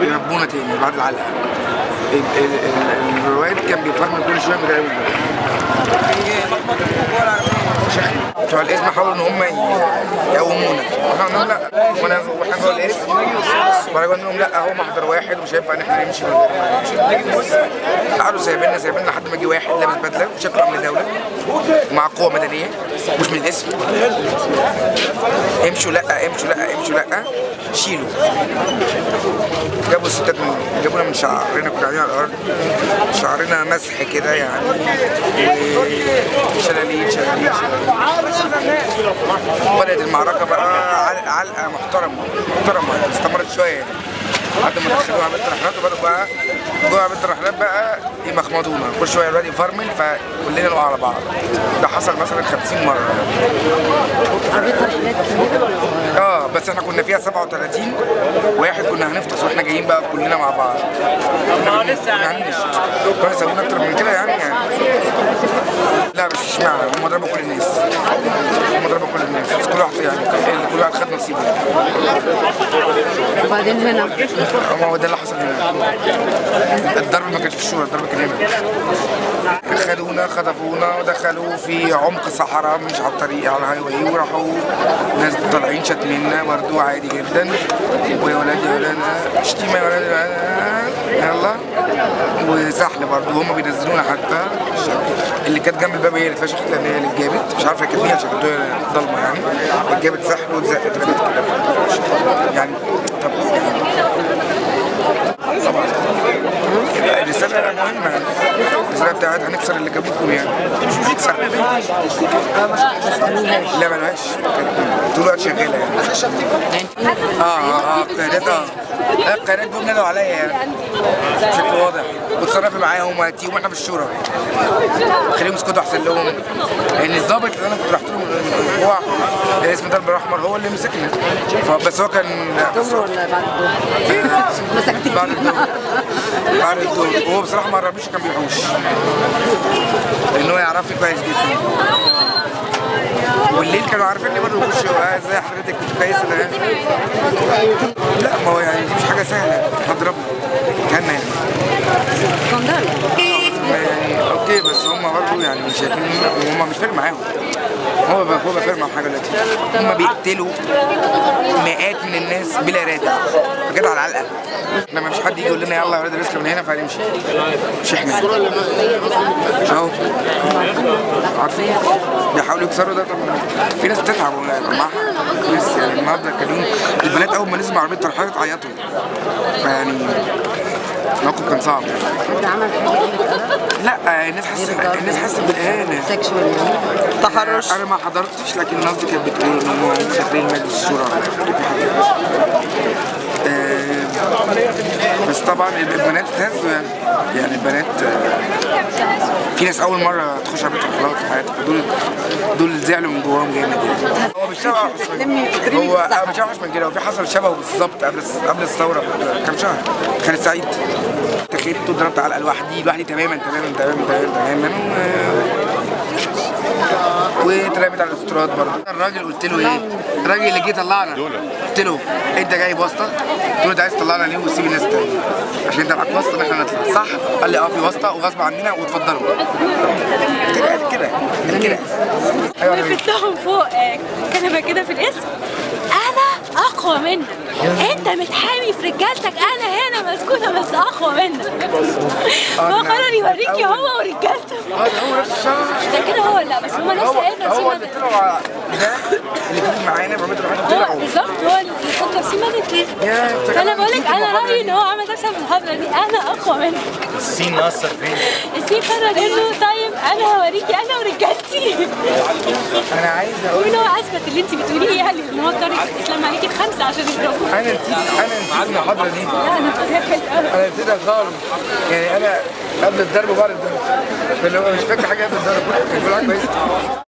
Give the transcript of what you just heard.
بيربونا تاني بعد العلقة. ال- ال- ال- الرواد كان بيفرمل كل شوية بيضايقونا بتوع الاسم حاولوا إن هم يقومونا. إحنا لهم لا. وانا وإحنا جوه الاسم وانا قلنا لهم لا هو محضر واحد ومش هينفع إن إحنا نمشي. من. قعدوا سايبيننا سايبيننا لحد ما جه واحد لابس بدلة وشكله امن دولة. مع قوة مدنية مش من الاسم امشوا لا امشوا لا امشوا لا. شيلوا. جابوا الستات من جابونا من شعرنا كنا قاعدين على الأرض. شعرنا مسح كده يعني. وشلاليت شلاليت شلاليت. بدأت المعركة بقى عل- علقة محترمة محترمة استمرت شوية. لحد ما دخلوا عباد الرحلات وبدأوا بقى جوه عباد الرحلات بقى يمخمضونا كل شوية الواد يفرمل فكلنا نقع على بعض. ده حصل مثلا 50 مرة. آه بس إحنا كنا فيها 37 واحد كنا هنفطس وإحنا جايين بقى كلنا مع بعض. كنا بنعنش كانوا يسوون أكتر من كده يعني يعني. لا مش اشمعنى هم ضربوا كل الناس. هم ضربوا كل الناس كل واحد يعني كل واحد خد نصيبه. وبعدين هنا. هو ده اللي حصل هنا. الضرب ما كانش في الشورى الضرب كان هنا. خدونا خطفونا ودخلوا في عمق صحراء مش على الطريق على ال highway وراحوا ناس طالعين شتمنا برضو عادي جدا. ويا ولاد يا ولاد شتيمه يا ولاد يلا. وسحل برضو هم بينزلونا حتى. اللي كانت جنب الباب هي اللي اتفشخت لأن هي اللي اتجابت. مش عارفه كانت مين عشان كانت ضلمة يعني. اتجابت سحل كده يعني Gracias. هنكسر اللي جابوكم يعني. مش هنكسر لا ملهاش. كانت طول الوقت شغالة يعني. آه آه آه آه القيادات دول نادوا عليا يعني. بشكل واضح. وتصرفي معاهم وهاتيهم وإحنا في الشورى. خليهم يسكتوا أحسن لهم. لأن الظابط اللي أنا كنت رحت له من أسبوع اسمه درب الأحمر هو اللي مسكنا فبس هو كان بعد الظهر؟ بعد الدور وهو بصراحة ما قربليش كان بيحوش. لأن هو يعرفني كويس جدا. والليل كانوا عارفيني برضه بيخشوا آه، إزاي حضرتك كنت كويس أنا؟ لا ما هو يعني دي مش حاجة سهلة. هضربه. كان يعني. أوكي بس هم برضه يعني شايفين هم مش فارق معاهم. هو هو معاهم حاجة دلوقتي. هم بيقتلوا مئات من الناس بلا رادع بجد على العلقة. إحنا ما فيش حد يجي يقول لنا يلا يا ولاد الرزق من هنا فهنمشي. مش إحنا. أهو. عارفين؟ بيحاولوا يكسروا ده. طب في ناس بتتعب والله. معاها ناس يعني النهارده كان يوم البنات أول ما نزلوا عربية ترحيلات عيطوا فيعني الموقف كان صعب. عمل حاجة لا الناس حاسه الناس حاسه بالإهانة. سكشوال تحرش. أنا ما حضرتش لكن الناس دي كانت بتقول إن هم داخلين مجلس الشورى. آه، بس طبعا البنات يعني يعني البنات آه، في ناس أول مرة تخش على بيت الخلاط في حياتها دول دول زعلوا من جواهم جامد يعني. هو مش شبه هو مش اوحش من كده هو في حصل شبهه بالظبط قبل قبل الثورة كام شهر خالد سعيد. تخيلت ضربت على لوحدي لوحدي تماما تماما تماما تماما تماما. واترمت على الافتراض برضه. الراجل قلت له إيه؟ الراجل اللي جه طلعنا. قلت له أنت جاي بواسطة؟ قلت له أنت عايز تطلعنا ليه وتسيب الناس تاني. عشان أنت معاك واسطة إن إحنا نطلع. صح. قال لي آه في واسطة وغصب عننا واتفضلوا. كده كده كده أيوه أنا وقفت لهم فوق آه، كنبه كده في الاسم. أنا أقوى منك. أنت متحامي في رجالتك. أنا هنا مسكونة بس أقوى منك. هو قرر يوريكي هو ورجالته. ده هو نفس الشهر ده كده هو لا بس هما ناس هو قاعدين هو اللي طلعوا على- ده اللي كان معانا بعمل آه طلعوا بالظبط هو اللي كان نفسي ملك فأنا بقول لك أنا رأيي إن هو عمل نفسه في المحاضره دي أنا أقوى منك السين اثر فين؟ السيف قرر له طيب أنا هوريكي أنا ورجالتي. أنا عايز أقول وان هو أثبت اللي أنت بتقوليه يعني إن هو طارق الاسلام عليكي بخمسه عشان يضربوه أنا نسيت أنا نسيت المحاضره دي. لا أنا فاكر قوي أنا نسيتها خالص. يعني أنا قبل الضرب وبعد الضرب هو مش فاكر حاجة قبل الضرب كان كل حاجة كويسه